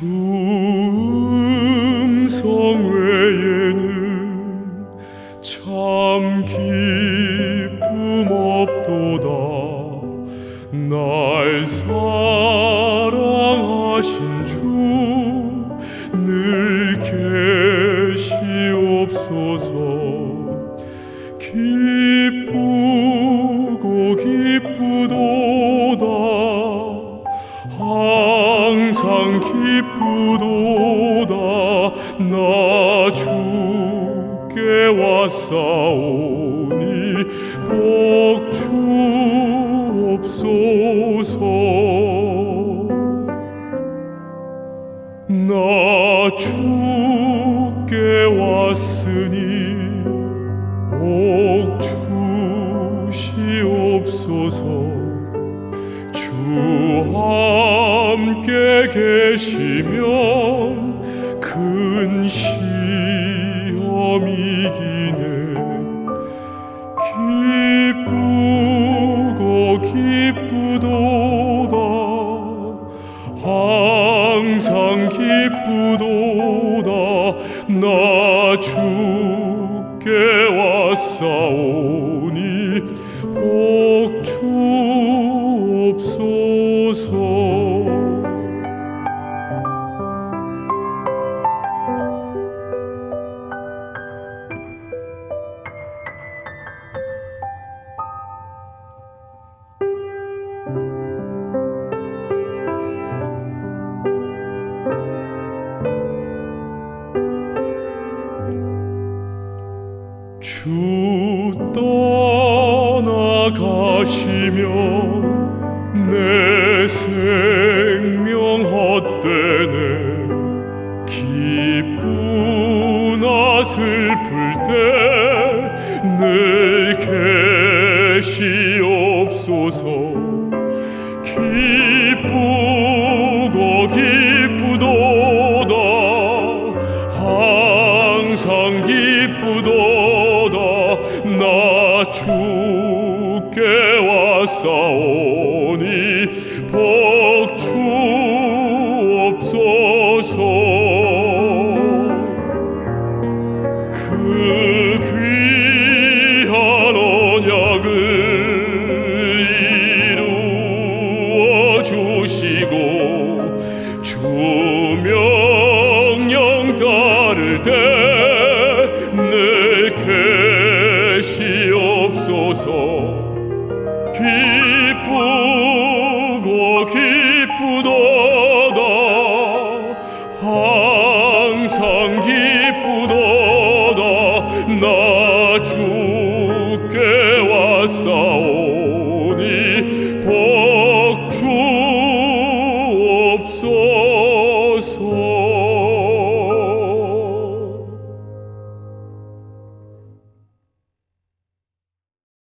주 참 기쁨 없도다. 날 사랑하신 주늘 계시옵소서. 기쁘고 기쁘도다. 항상 기쁘도다. 나 왔사오니 복 주옵소서. 나 주께 왔으니 복 주시옵소서. 주 함께 계시면 큰시 기쁘도다 나 주께 왔사오니 복주 떠나가시면 내 생명 헛되네. 기쁘나 슬플 때늘 계시옵소서. 기쁘고 기쁘도다. 항상 기쁘도다 나 주께 왔사오니 복 주옵소서. 그 귀한 언약을 이루어 주시고 주 명령 따를 때 기쁘고 기쁘도다. 항상 기